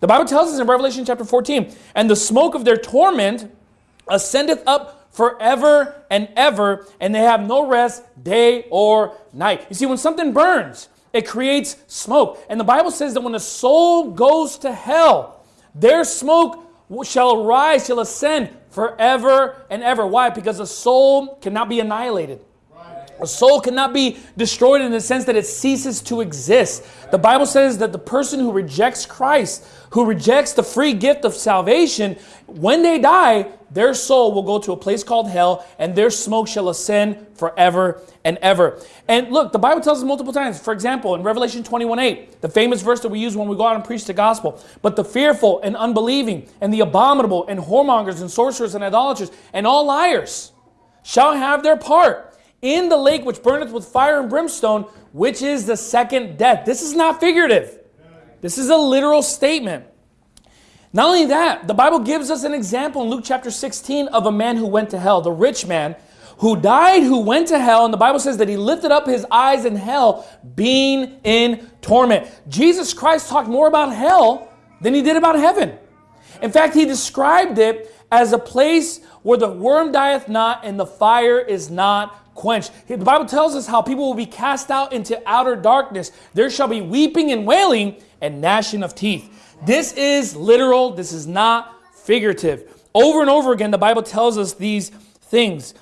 The Bible tells us in Revelation chapter 14, and the smoke of their torment ascendeth up forever and ever, and they have no rest day or night. You see, when something burns, it creates smoke. And the Bible says that when a soul goes to hell, their smoke shall rise, shall ascend forever and ever. Why? Because a soul cannot be annihilated. A soul cannot be destroyed in the sense that it ceases to exist. The Bible says that the person who rejects Christ, who rejects the free gift of salvation, when they die, their soul will go to a place called hell and their smoke shall ascend forever and ever. And look, the Bible tells us multiple times. For example, in Revelation 21 8, the famous verse that we use when we go out and preach the gospel. But the fearful and unbelieving and the abominable and whoremongers and sorcerers and idolaters and all liars shall have their part in the lake which burneth with fire and brimstone, which is the second death. This is not figurative. This is a literal statement. Not only that, the Bible gives us an example in Luke chapter 16 of a man who went to hell, the rich man who died, who went to hell, and the Bible says that he lifted up his eyes in hell, being in torment. Jesus Christ talked more about hell than he did about heaven. In fact, he described it as a place where the worm dieth not and the fire is not quenched. The Bible tells us how people will be cast out into outer darkness. There shall be weeping and wailing and gnashing of teeth. This is literal. This is not figurative. Over and over again, the Bible tells us these things.